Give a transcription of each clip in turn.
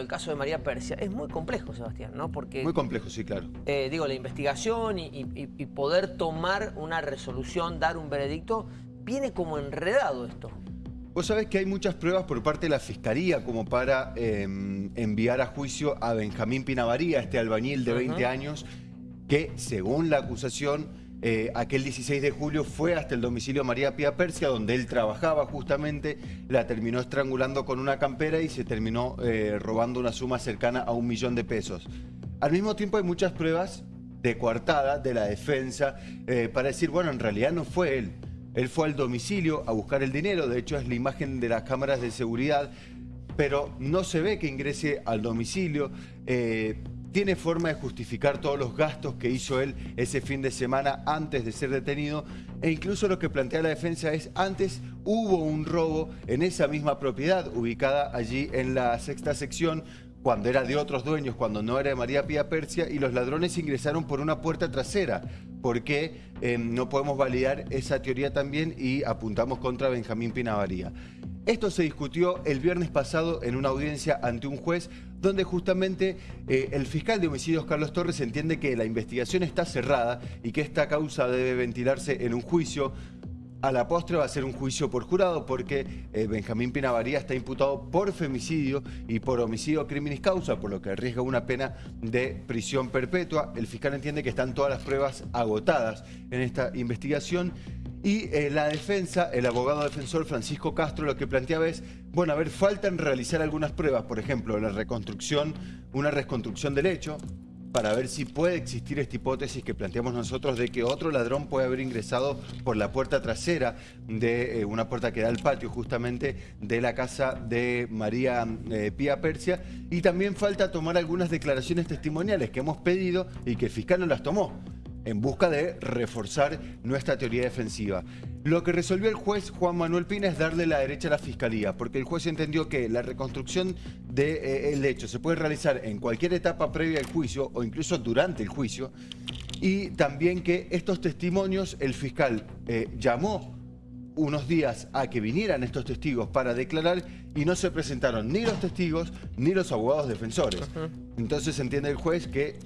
El caso de María Persia es muy complejo, Sebastián, ¿no? Porque, Muy complejo, sí, claro. eh, digo, la investigación y, y- y poder tomar una resolución, dar un veredicto, viene como enredado esto. Vos sabés que hay muchas pruebas por parte de la Fiscalía como para eh, enviar a juicio a Benjamín Pinavaría, este albañil de 20 años, que según la acusación, eh, aquel 16 de julio fue hasta el domicilio María Pía Persia, donde él trabajaba justamente, la terminó estrangulando con una campera y se terminó eh, robando una suma cercana a un millón de pesos. Al mismo tiempo hay muchas pruebas de coartada de la defensa eh, para decir, bueno, en realidad no fue él. Él fue al domicilio a buscar el dinero, de hecho es la imagen de las cámaras de seguridad, pero no se ve que ingrese al domicilio. Tiene forma de justificar todos los gastos que hizo él ese fin de semana antes de ser detenido e incluso lo que plantea la defensa es antes hubo un robo en esa misma propiedad ubicada allí en la sexta sección cuando era de otros dueños, cuando no era de María Pía Persia, y los ladrones ingresaron por una puerta trasera. ¿Por qué eh, no podemos validar esa teoría también y apuntamos contra Benjamín Pinavaría? Esto se discutió el viernes pasado en una audiencia ante un juez donde justamente eh, el fiscal de homicidios Carlos Torres entiende que la investigación está cerrada y que esta causa debe ventilarse en un juicio a la postre va a ser un juicio por jurado porque eh, Benjamín Pinavaría está imputado por femicidio y por homicidio criminis causa, por lo que arriesga una pena de prisión perpetua. El fiscal entiende que están todas las pruebas agotadas en esta investigación. Y eh, la defensa, el abogado defensor Francisco Castro, lo que planteaba es, bueno, a ver, faltan realizar algunas pruebas, por ejemplo, la reconstrucción, una reconstrucción del hecho, para ver si puede existir esta hipótesis que planteamos nosotros de que otro ladrón puede haber ingresado por la puerta trasera de eh, una puerta que da al patio justamente de la casa de María eh, Pía Persia. Y también falta tomar algunas declaraciones testimoniales que hemos pedido y que el fiscal no las tomó en busca de reforzar nuestra teoría defensiva. Lo que resolvió el juez Juan Manuel Pina es darle la derecha a la fiscalía, porque el juez entendió que la reconstrucción del hecho se puede realizar en cualquier etapa previa al juicio o incluso durante el juicio, y también que estos testimonios el fiscal eh, llamó unos días a que vinieran estos testigos para declarar y no se presentaron ni los testigos ni los abogados defensores. Entonces entiende el juez que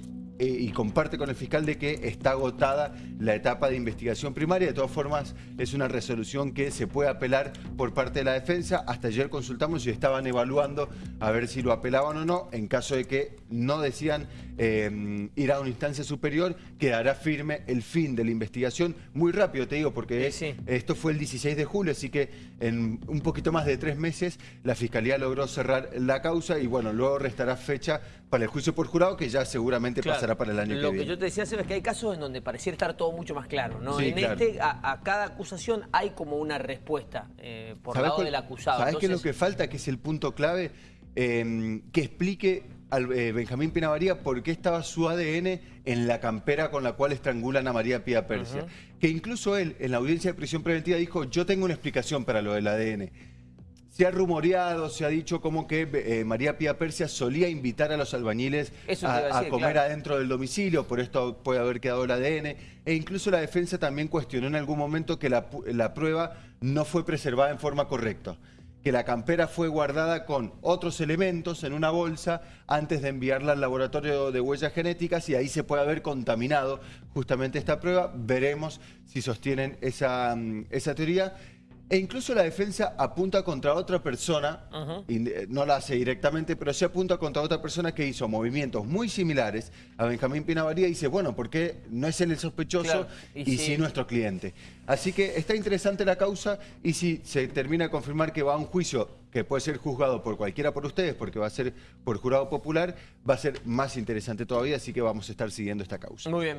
eh, y comparte con el fiscal de que está agotada la etapa de investigación primaria. De todas formas, es una resolución que se puede apelar por parte de la defensa. Hasta ayer consultamos y estaban evaluando a ver si lo apelaban o no. En caso de que no decían eh, ir a una instancia superior, quedará firme el fin de la investigación. Muy rápido, te digo, porque Sí, sí. esto fue el 16 de julio, así que en un poquito más de tres meses la Fiscalía logró cerrar la causa y bueno, luego restará fecha para el juicio por jurado que ya seguramente Claro. pasará para el año Lo que que viene. yo te decía, Seba, es que hay casos en donde pareciera estar todo mucho más claro, ¿no? Sí, en claro. este, a, a cada acusación hay como una respuesta eh, por ¿Sabés lado cuál- del acusado. ¿Sabés qué es lo que falta? Que es el punto clave. Eh, que explique al eh, Benjamín Pinavaría por qué estaba su ADN en la campera con la cual estrangulan a María Pía Persia. Que incluso él, en la audiencia de prisión preventiva, dijo, yo tengo una explicación para lo del ADN. Se ha rumoreado, se ha dicho como que eh, María Pía Persia solía invitar a los albañiles Eso a, comer claro. adentro del domicilio, por esto puede haber quedado el ADN. E incluso la defensa también cuestionó en algún momento que la, prueba no fue preservada en forma correcta. Que la campera fue guardada con otros elementos en una bolsa antes de enviarla al laboratorio de huellas genéticas y ahí se puede haber contaminado justamente esta prueba. Veremos si sostienen esa, mm, esa teoría. E incluso la defensa apunta contra otra persona, y, eh, no la hace directamente, pero sí apunta contra otra persona que hizo movimientos muy similares a Benjamín Pinavaría y dice, bueno, ¿por qué no es él el sospechoso Claro, y, y sí. sí. nuestro cliente? Así que está interesante la causa y si se termina de confirmar que va a un juicio que puede ser juzgado por cualquiera por ustedes, porque va a ser por jurado popular, va a ser más interesante todavía, así que vamos a estar siguiendo esta causa. Muy bien.